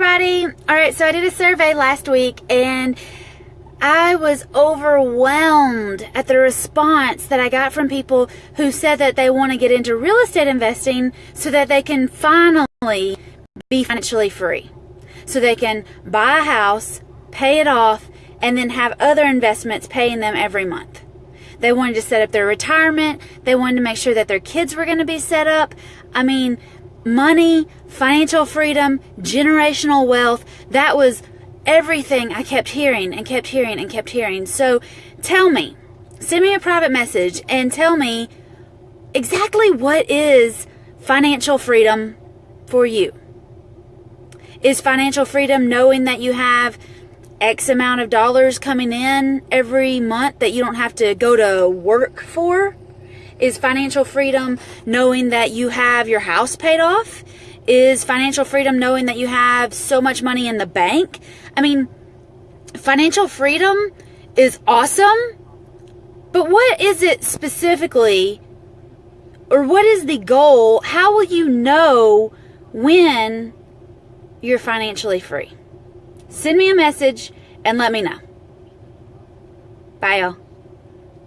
everybody. All right, so I did a survey last week and I was overwhelmed at the response that I got from people who said that they want to get into real estate investing so that they can finally be financially free. So they can buy a house, pay it off, and then have other investments paying them every month. They wanted to set up their retirement. They wanted to make sure that their kids were going to be set up. I mean, money, financial freedom, generational wealth. That was everything I kept hearing and kept hearing and kept hearing. So tell me, send me a private message and tell me exactly what is financial freedom for you. Is financial freedom knowing that you have X amount of dollars coming in every month that you don't have to go to work for? Is financial freedom knowing that you have your house paid off? Is financial freedom knowing that you have so much money in the bank? I mean, financial freedom is awesome, but what is it specifically? Or what is the goal? How will you know when you're financially free? Send me a message and let me know. Bye, y'all.